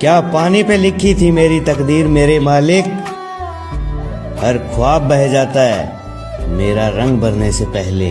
क्या पानी पे लिखी थी मेरी तकदीर, मेरे मालिक? हर ख्वाब बह जाता है, मेरा रंग भरने से पहले।